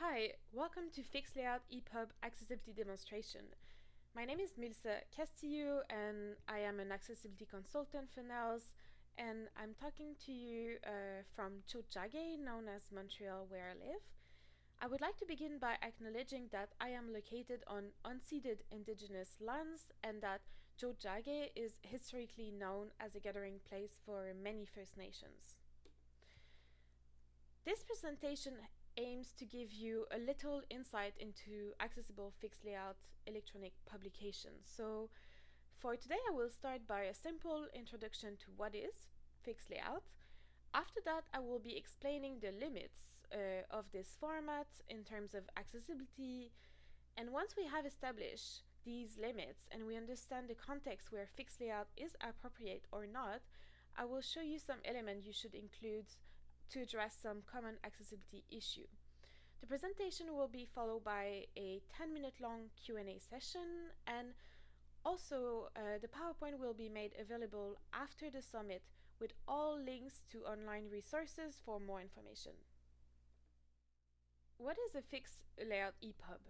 Hi, welcome to Fixed Layout EPUB Accessibility Demonstration. My name is Milsa Castillo and I am an accessibility consultant for NNELS and I'm talking to you uh, from Tiohtià:ke, known as Montreal where I live. I would like to begin by acknowledging that I am located on unceded indigenous lands and that Tiohtià:ke is historically known as a gathering place for many First Nations. This presentation aims to give you a little insight into accessible fixed layout electronic publications. So for today I will start by a simple introduction to what is fixed layout. After that I will be explaining the limits uh, of this format in terms of accessibility and once we have established these limits and we understand the context where fixed layout is appropriate or not, I will show you some elements you should include to address some common accessibility issue. The presentation will be followed by a 10 minute long Q&A session and also uh, the PowerPoint will be made available after the summit with all links to online resources for more information. What is a fixed layout EPUB?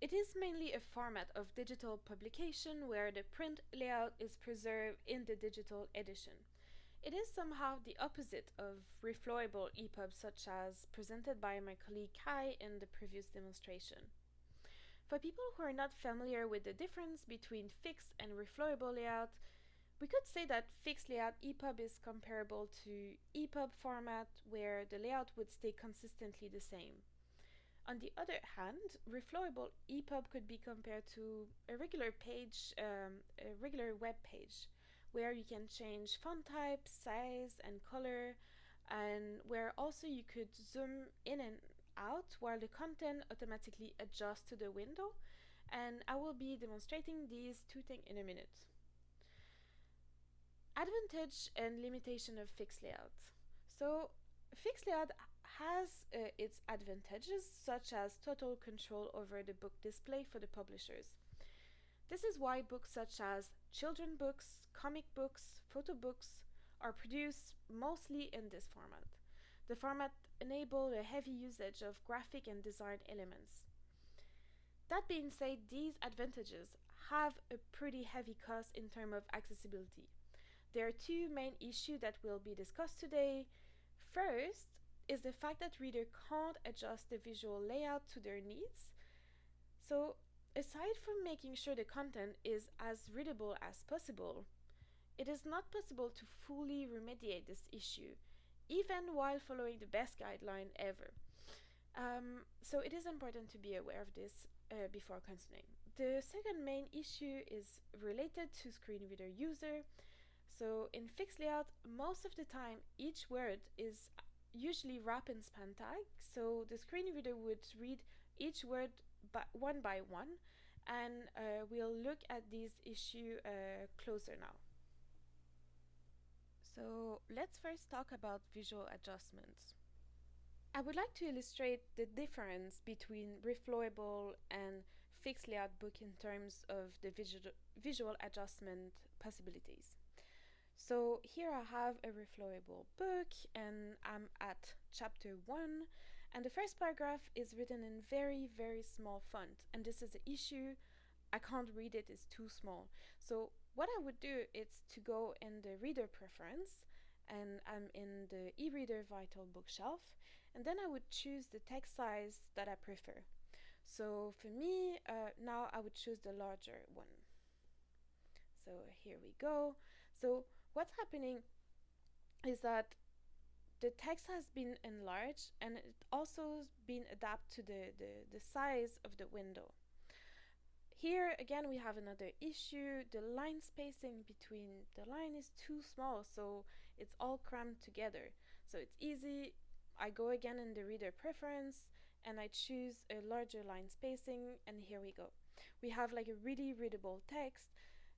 It is mainly a format of digital publication where the print layout is preserved in the digital edition. It is somehow the opposite of reflowable EPUB such as presented by my colleague Kai in the previous demonstration. For people who are not familiar with the difference between fixed and reflowable layout, we could say that fixed layout EPUB is comparable to EPUB format where the layout would stay consistently the same. On the other hand, reflowable EPUB could be compared to a regular page, um, a regular web page where you can change font type, size, and color, and where also you could zoom in and out while the content automatically adjusts to the window. And I will be demonstrating these two things in a minute. Advantage and limitation of fixed layout. So fixed layout has uh, its advantages such as total control over the book display for the publishers. This is why books such as children books, comic books, photo books are produced mostly in this format. The format enables a heavy usage of graphic and design elements. That being said, these advantages have a pretty heavy cost in terms of accessibility. There are two main issues that will be discussed today. First is the fact that readers can't adjust the visual layout to their needs. So Aside from making sure the content is as readable as possible, it is not possible to fully remediate this issue, even while following the best guideline ever. Um, so it is important to be aware of this uh, before continuing. The second main issue is related to screen reader user. So in fixed layout, most of the time each word is usually wrap and span tag, so the screen reader would read each word by one by one and uh, we'll look at this issue uh, closer now. So let's first talk about visual adjustments. I would like to illustrate the difference between reflowable and fixed layout book in terms of the visual, visual adjustment possibilities. So here I have a reflowable book and I'm at chapter 1 and the first paragraph is written in very very small font. And this is the issue. I can't read it. It's too small. So what I would do is to go in the reader preference. And I'm in the e-reader vital bookshelf. And then I would choose the text size that I prefer. So for me uh, now I would choose the larger one. So here we go. So what's happening is that the text has been enlarged and it also has been adapted to the, the, the size of the window. Here again we have another issue, the line spacing between the line is too small so it's all crammed together. So it's easy, I go again in the reader preference and I choose a larger line spacing and here we go. We have like a really readable text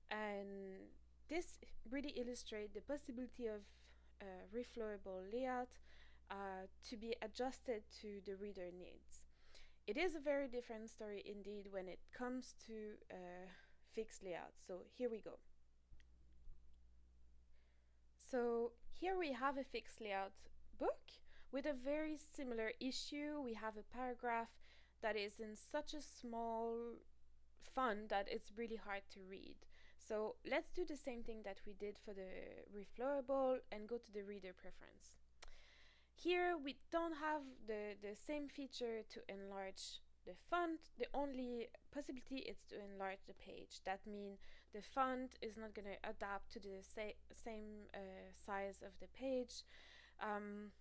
and this really illustrates the possibility of uh, reflowable layout uh, to be adjusted to the reader needs. It is a very different story indeed when it comes to uh, fixed layout. So here we go. So here we have a fixed layout book With a very similar issue, we have a paragraph that is in such a small font that it's really hard to read. So let's do the same thing that we did for the reflowable and go to the reader preference. Here we don't have the, the same feature to enlarge the font. The only possibility is to enlarge the page. That means the font is not going to adapt to the sa same uh, size of the page. Um,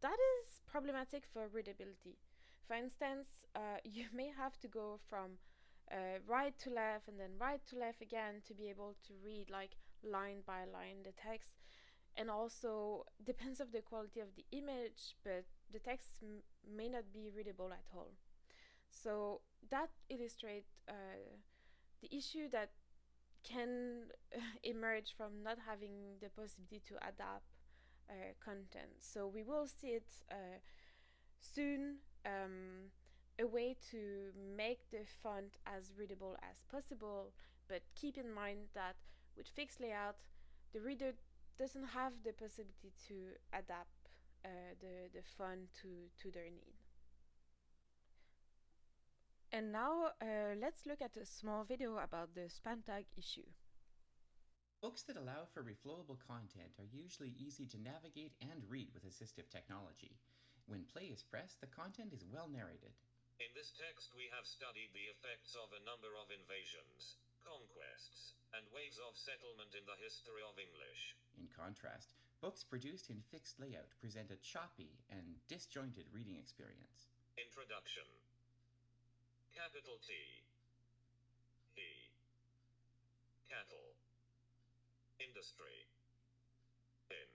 that is problematic for readability. For instance, uh, you may have to go from uh, right to left and then right to left again to be able to read like line by line the text. And also depends of the quality of the image but the text may not be readable at all. So that illustrates uh, the issue that can emerge from not having the possibility to adapt uh, content. So we will see it uh, soon. Um, a way to make the font as readable as possible, but keep in mind that with fixed layout, the reader doesn't have the possibility to adapt uh, the, the font to, to their need. And now uh, let's look at a small video about the span tag issue. Books that allow for reflowable content are usually easy to navigate and read with assistive technology. When play is pressed, the content is well narrated. In this text we have studied the effects of a number of invasions, conquests, and waves of settlement in the history of English. In contrast, books produced in fixed layout present a choppy and disjointed reading experience. Introduction. Capital T. He Cattle. Industry. In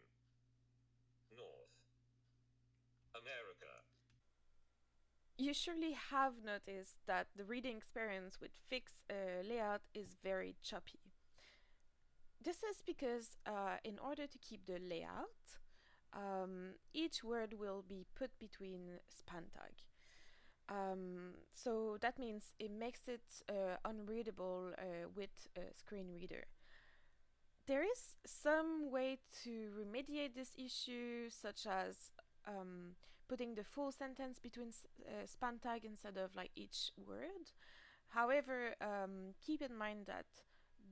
North. America you surely have noticed that the reading experience with fixed uh, layout is very choppy. This is because uh, in order to keep the layout, um, each word will be put between span tag. Um, so that means it makes it uh, unreadable uh, with a screen reader. There is some way to remediate this issue, such as um, putting the full sentence between uh, span tag instead of like each word. However, um, keep in mind that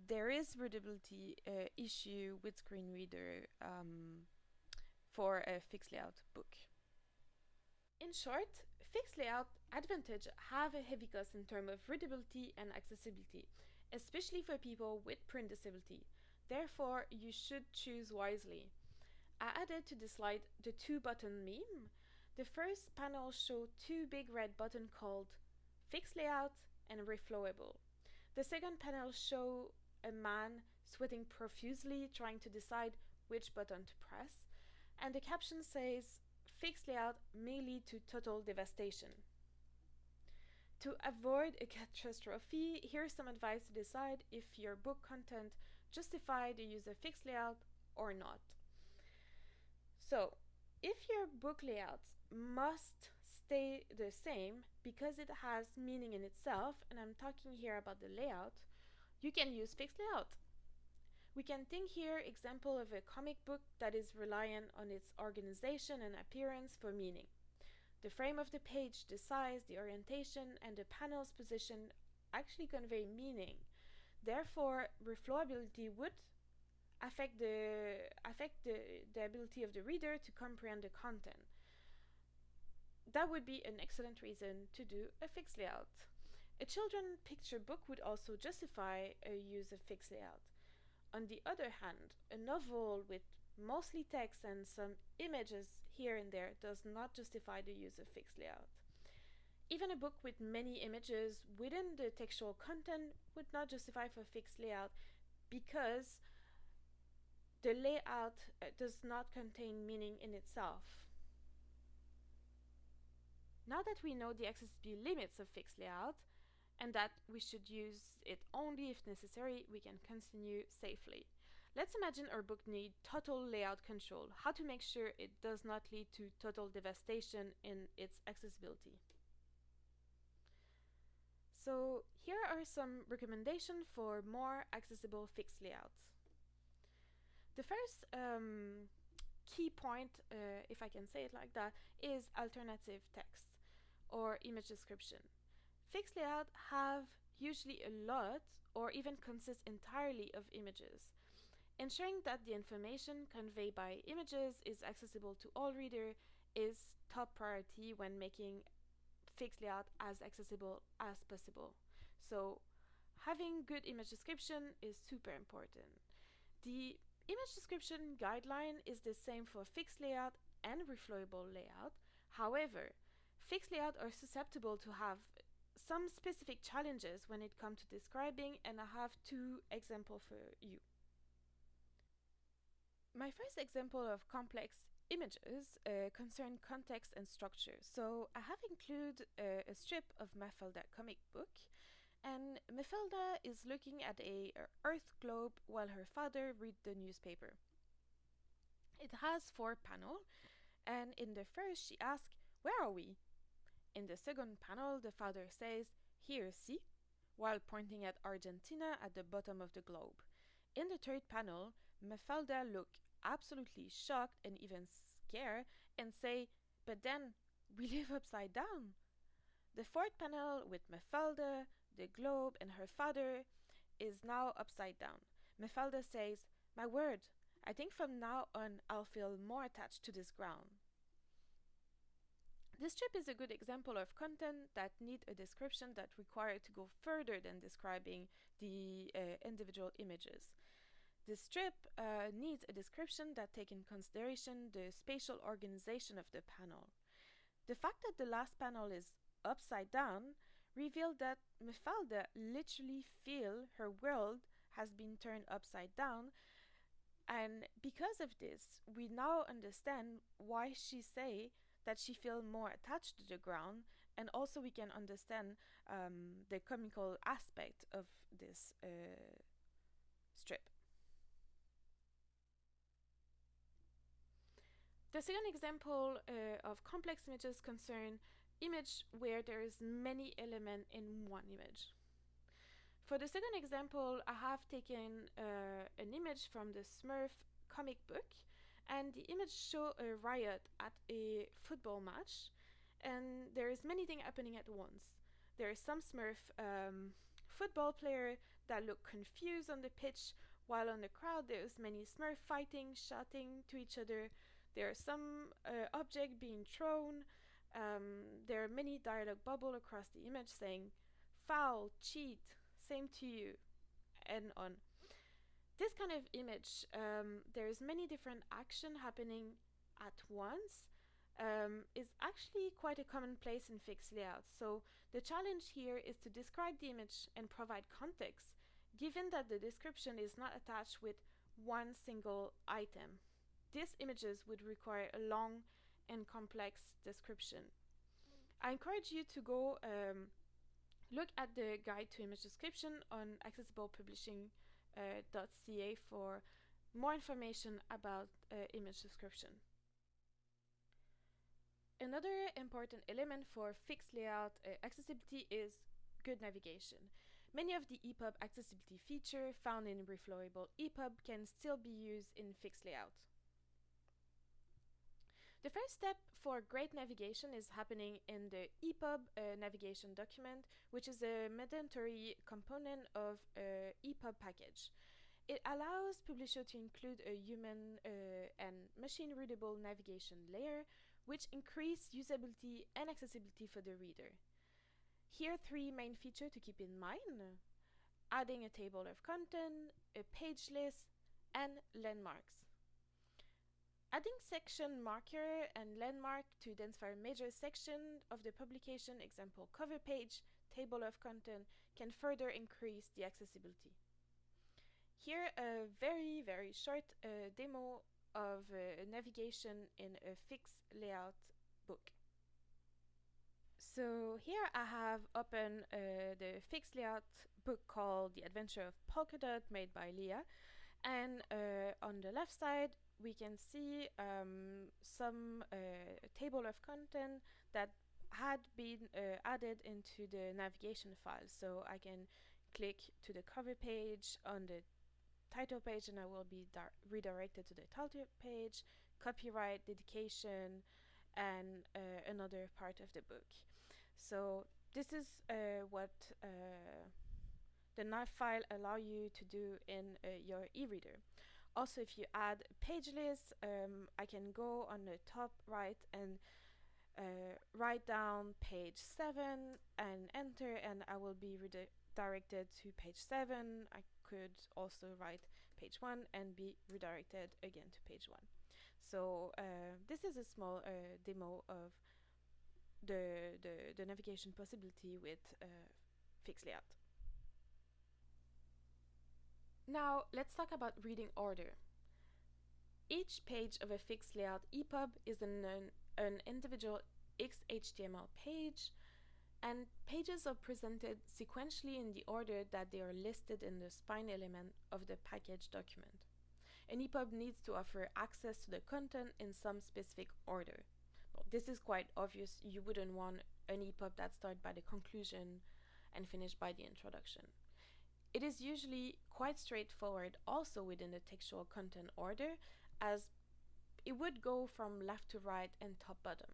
there is readability uh, issue with screen reader um, for a fixed layout book. In short, fixed layout advantage have a heavy cost in terms of readability and accessibility, especially for people with print disability. Therefore, you should choose wisely. I added to the slide the two button meme the first panel showed two big red buttons called Fixed Layout and Reflowable. The second panel showed a man sweating profusely trying to decide which button to press, and the caption says Fixed Layout may lead to total devastation. To avoid a catastrophe, here's some advice to decide if your book content justify the use of fixed layout or not. So, if your book layout must stay the same because it has meaning in itself, and I'm talking here about the layout, you can use fixed layout. We can think here example of a comic book that is reliant on its organization and appearance for meaning. The frame of the page, the size, the orientation, and the panel's position actually convey meaning. Therefore, reflowability would affect the affect the, the ability of the reader to comprehend the content that would be an excellent reason to do a fixed layout. A children picture book would also justify a use of fixed layout. On the other hand, a novel with mostly text and some images here and there does not justify the use of fixed layout. Even a book with many images within the textual content would not justify for fixed layout because the layout uh, does not contain meaning in itself. Now that we know the accessibility limits of fixed layout, and that we should use it only if necessary, we can continue safely. Let's imagine our book need total layout control, how to make sure it does not lead to total devastation in its accessibility. So here are some recommendations for more accessible fixed layouts. The first um, key point, uh, if I can say it like that, is alternative text or image description. Fixed layout have usually a lot or even consist entirely of images. Ensuring that the information conveyed by images is accessible to all readers is top priority when making fixed layout as accessible as possible. So having good image description is super important. The image description guideline is the same for fixed layout and reflowable layout. However, fixed layout are susceptible to have some specific challenges when it comes to describing and I have two examples for you. My first example of complex images uh, concern context and structure. So I have included uh, a strip of Mafalda comic book and Mafalda is looking at a earth globe while her father reads the newspaper. It has four panels and in the first she asks, where are we? In the second panel the father says, here see, while pointing at Argentina at the bottom of the globe. In the third panel, Mafalda look absolutely shocked and even scared and say, But then we live upside down. The fourth panel with Mafalda, the globe, and her father is now upside down. Mafalda says, My word, I think from now on I'll feel more attached to this ground. This strip is a good example of content that need a description that require to go further than describing the uh, individual images. The strip uh, needs a description that take in consideration the spatial organization of the panel. The fact that the last panel is upside down revealed that Mafalda literally feel her world has been turned upside down and because of this we now understand why she say that she feel more attached to the ground and also we can understand um, the comical aspect of this uh, strip. The second example uh, of complex images concern image where there is many elements in one image. For the second example, I have taken uh, an image from the Smurf comic book and the image show a riot at a football match and there is many things happening at once. There is some Smurf um, football player that look confused on the pitch while on the crowd there is many Smurf fighting, shouting to each other, there are some uh, object being thrown. Um, there are many dialogue bubble across the image saying foul, cheat, same to you, and on. This kind of image, um, there's many different action happening at once. Um, is actually quite a commonplace in fixed layouts. So the challenge here is to describe the image and provide context, given that the description is not attached with one single item these images would require a long and complex description. I encourage you to go um, look at the guide to image description on accessiblepublishing.ca uh, for more information about uh, image description. Another important element for fixed layout uh, accessibility is good navigation. Many of the EPUB accessibility features found in reflowable EPUB can still be used in fixed layout. The first step for great navigation is happening in the EPUB uh, navigation document, which is a mandatory component of a EPUB package. It allows Publisher to include a human uh, and machine readable navigation layer, which increase usability and accessibility for the reader. Here are three main features to keep in mind. Adding a table of content, a page list, and landmarks. Adding section marker and landmark to identify a major section of the publication, example cover page, table of content, can further increase the accessibility. Here a very very short uh, demo of uh, navigation in a fixed layout book. So here I have open uh, the fixed layout book called The Adventure of Polkadot made by Leah and uh, on the left side we can see um, some uh, table of content that had been uh, added into the navigation file. So I can click to the cover page on the title page and I will be redirected to the title page, copyright, dedication, and uh, another part of the book. So this is uh, what uh, the nav file allow you to do in uh, your e-reader. Also, if you add page lists, um, I can go on the top right and uh, write down page 7 and enter and I will be redirected to page 7. I could also write page 1 and be redirected again to page 1. So uh, this is a small uh, demo of the, the, the, navigation possibility with uh, fixed layout. Now let's talk about reading order. Each page of a fixed layout EPUB is an, an individual XHTML page and pages are presented sequentially in the order that they are listed in the spine element of the package document. An EPUB needs to offer access to the content in some specific order. Well, this is quite obvious, you wouldn't want an EPUB that starts by the conclusion and finished by the introduction. It is usually quite straightforward also within the textual content order as it would go from left to right and top bottom.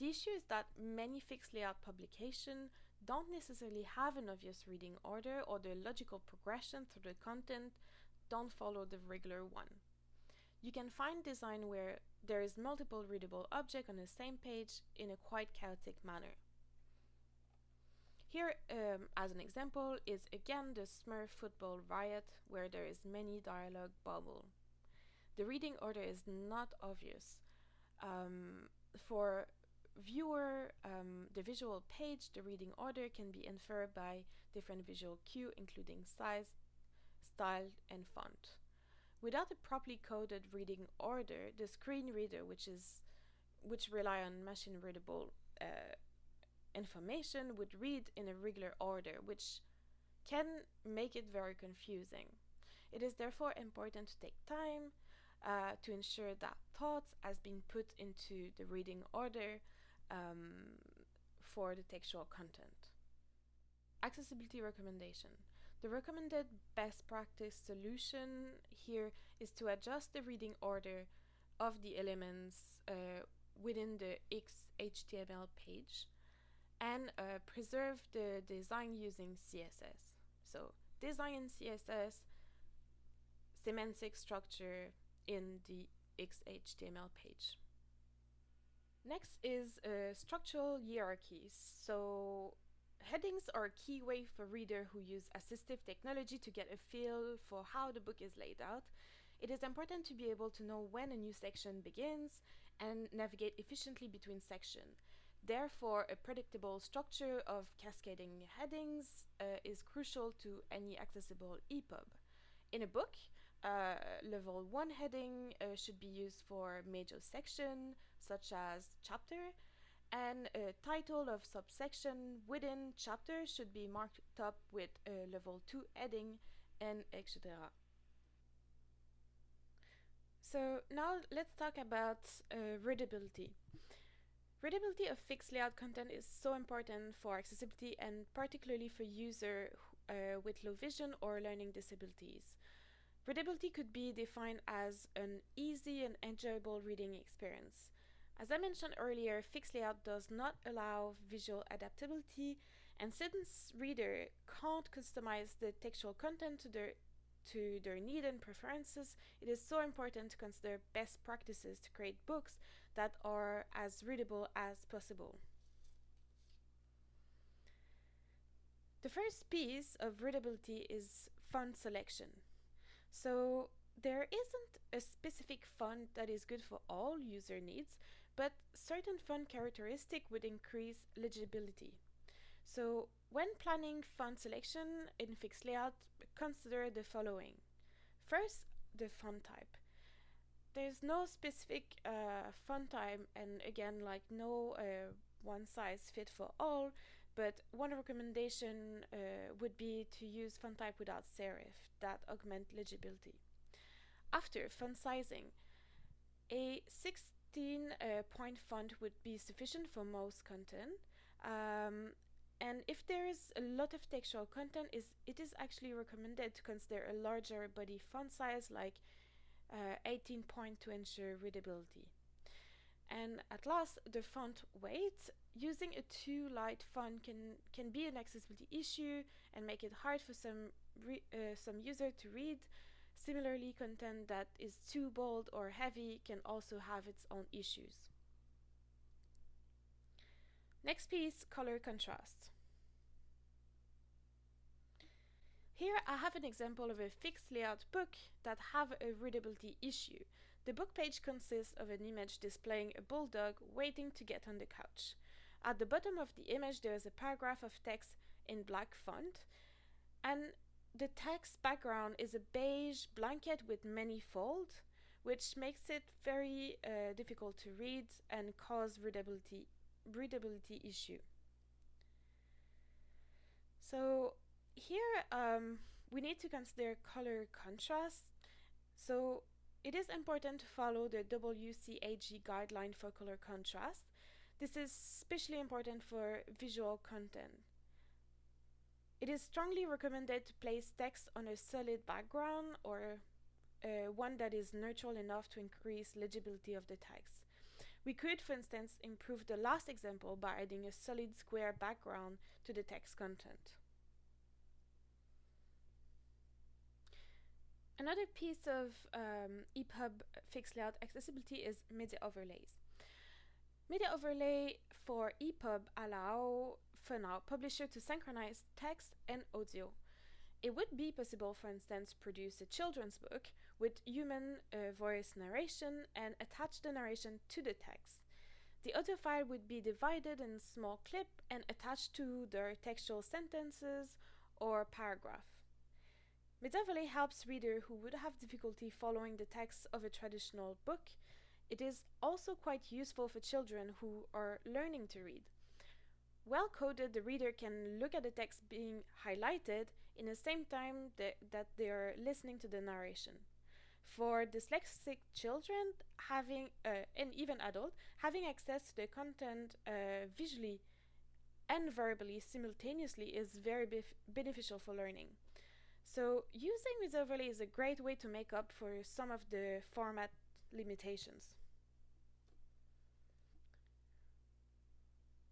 The issue is that many fixed layout publications don't necessarily have an obvious reading order or the logical progression through the content don't follow the regular one. You can find design where there is multiple readable objects on the same page in a quite chaotic manner. Here, um, as an example, is again the Smurf football riot, where there is many dialogue bubble. The reading order is not obvious. Um, for viewer, um, the visual page, the reading order can be inferred by different visual cue, including size, style, and font. Without a properly coded reading order, the screen reader, which is which rely on machine readable uh, information would read in a regular order, which can make it very confusing. It is therefore important to take time uh, to ensure that thoughts has been put into the reading order um, for the textual content. Accessibility recommendation. The recommended best practice solution here is to adjust the reading order of the elements uh, within the XHTML page and uh, preserve the design using CSS. So design in CSS, semantic structure in the XHTML page. Next is uh, structural hierarchies. So headings are a key way for reader who use assistive technology to get a feel for how the book is laid out. It is important to be able to know when a new section begins and navigate efficiently between sections. Therefore, a predictable structure of cascading headings uh, is crucial to any accessible EPUB. In a book, uh, level 1 heading uh, should be used for major section, such as chapter, and a title of subsection within chapter should be marked up with a level 2 heading, and etc. So now let's talk about uh, readability. Readability of fixed layout content is so important for accessibility and particularly for users uh, with low vision or learning disabilities. Readability could be defined as an easy and enjoyable reading experience. As I mentioned earlier, fixed layout does not allow visual adaptability, and since reader can't customize the textual content to their to their need and preferences, it is so important to consider best practices to create books that are as readable as possible. The first piece of readability is font selection. So there isn't a specific font that is good for all user needs, but certain font characteristic would increase legibility. So when planning font selection in fixed layout, consider the following. First, the font type there's no specific uh, font type and again like no uh, one size fit for all but one recommendation uh, would be to use font type without serif that augment legibility after font sizing a 16 uh, point font would be sufficient for most content um, and if there is a lot of textual content is it is actually recommended to consider a larger body font size like uh, 18 point to ensure readability. And at last, the font weight. Using a too light font can, can be an accessibility issue and make it hard for some, uh, some user to read. Similarly, content that is too bold or heavy can also have its own issues. Next piece, color contrast. Here I have an example of a fixed layout book that have a readability issue. The book page consists of an image displaying a bulldog waiting to get on the couch. At the bottom of the image there is a paragraph of text in black font and the text background is a beige blanket with many folds which makes it very uh, difficult to read and cause readability readability issue. So here um, we need to consider color contrast. So it is important to follow the WCAG guideline for color contrast. This is especially important for visual content. It is strongly recommended to place text on a solid background or uh, one that is neutral enough to increase legibility of the text. We could, for instance, improve the last example by adding a solid square background to the text content. Another piece of um, EPUB fixed layout accessibility is media overlays. Media overlay for EPUB allow, for now, publisher to synchronize text and audio. It would be possible, for instance, produce a children's book with human uh, voice narration and attach the narration to the text. The audio file would be divided in small clip and attached to their textual sentences or paragraph. Media helps reader who would have difficulty following the text of a traditional book. It is also quite useful for children who are learning to read. Well coded, the reader can look at the text being highlighted in the same time that they are listening to the narration. For dyslexic children, having uh, and even adult, having access to the content uh, visually and verbally simultaneously is very beneficial for learning. So using this overlay is a great way to make up for some of the format limitations.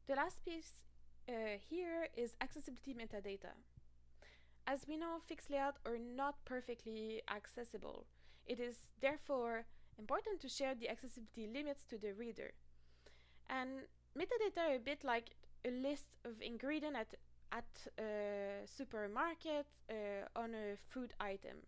The last piece uh, here is accessibility metadata. As we know, fixed layout are not perfectly accessible. It is therefore important to share the accessibility limits to the reader. And metadata are a bit like a list of ingredients at at a supermarket uh, on a food item.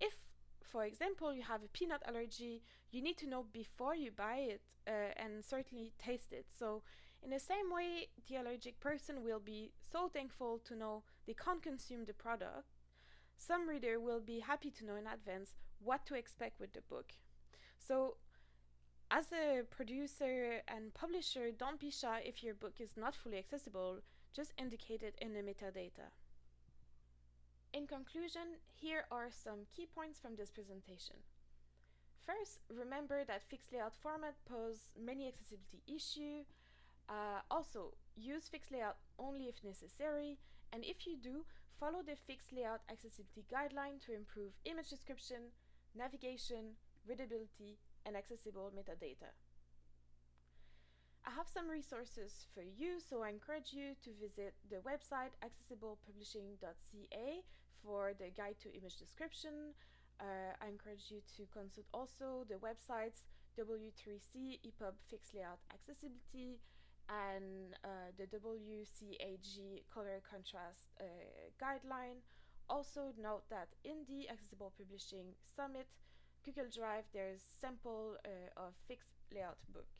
If, for example, you have a peanut allergy, you need to know before you buy it uh, and certainly taste it. So, in the same way, the allergic person will be so thankful to know they can't consume the product. Some reader will be happy to know in advance what to expect with the book. So, as a producer and publisher, don't be shy if your book is not fully accessible just indicate it in the metadata. In conclusion, here are some key points from this presentation. First, remember that fixed layout format pose many accessibility issues. Uh, also, use fixed layout only if necessary, and if you do, follow the fixed layout accessibility guideline to improve image description, navigation, readability, and accessible metadata. I have some resources for you, so I encourage you to visit the website accessiblepublishing.ca for the guide to image description. Uh, I encourage you to consult also the websites W3C EPUB Fixed Layout Accessibility and uh, the WCAG Color Contrast uh, Guideline. Also note that in the Accessible Publishing Summit, Google Drive, there's sample uh, of fixed layout book.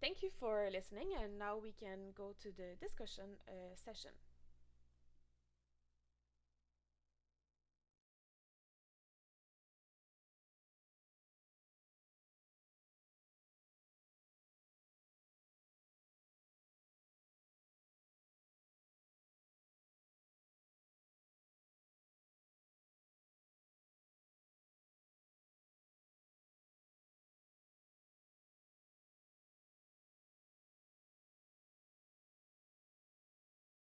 Thank you for listening, and now we can go to the discussion uh, session.